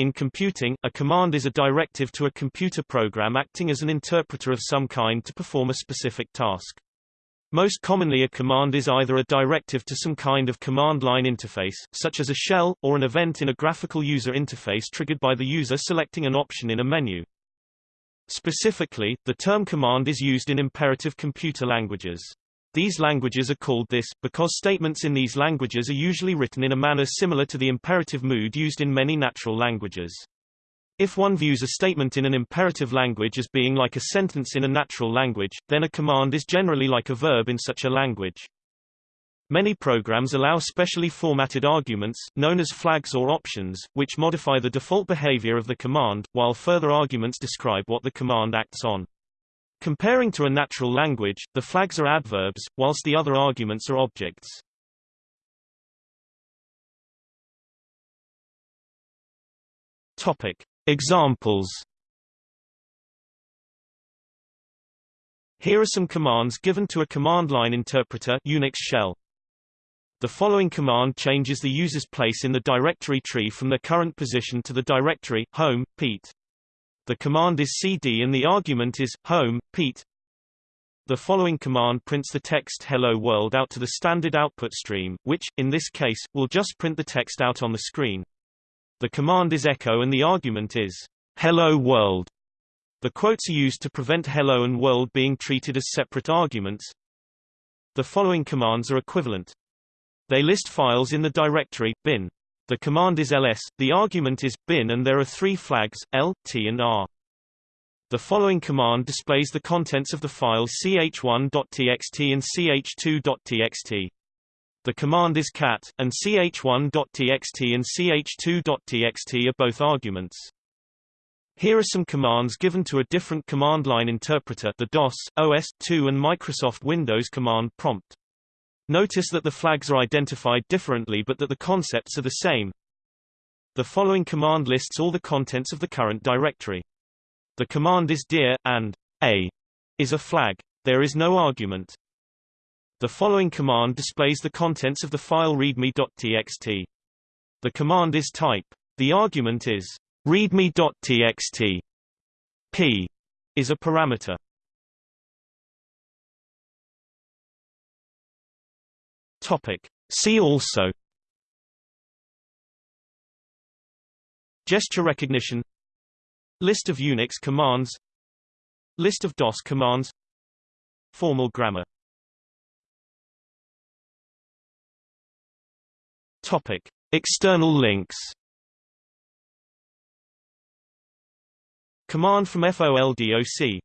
In computing, a command is a directive to a computer program acting as an interpreter of some kind to perform a specific task. Most commonly a command is either a directive to some kind of command line interface, such as a shell, or an event in a graphical user interface triggered by the user selecting an option in a menu. Specifically, the term command is used in imperative computer languages. These languages are called this, because statements in these languages are usually written in a manner similar to the imperative mood used in many natural languages. If one views a statement in an imperative language as being like a sentence in a natural language, then a command is generally like a verb in such a language. Many programs allow specially formatted arguments, known as flags or options, which modify the default behavior of the command, while further arguments describe what the command acts on. Comparing to a natural language, the flags are adverbs, whilst the other arguments are objects. Examples Here are some commands given to a command line interpreter Unix shell. The following command changes the user's place in the directory tree from their current position to the directory home Pete. The command is cd and the argument is home Pete. The following command prints the text hello world out to the standard output stream, which, in this case, will just print the text out on the screen. The command is echo and the argument is hello world. The quotes are used to prevent hello and world being treated as separate arguments. The following commands are equivalent. They list files in the directory bin. The command is ls, the argument is bin and there are three flags, l, t and r. The following command displays the contents of the files ch1.txt and ch2.txt. The command is cat, and ch1.txt and ch2.txt are both arguments. Here are some commands given to a different command line interpreter the DOS, OS/2 and Microsoft Windows command prompt. Notice that the flags are identified differently but that the concepts are the same. The following command lists all the contents of the current directory. The command is dir, and a is a flag. There is no argument. The following command displays the contents of the file readme.txt. The command is type. The argument is readme.txt. p is a parameter. Topic. See also. Gesture recognition. List of Unix commands. List of DOS commands. Formal grammar. Topic. External links. Command from FOLDOC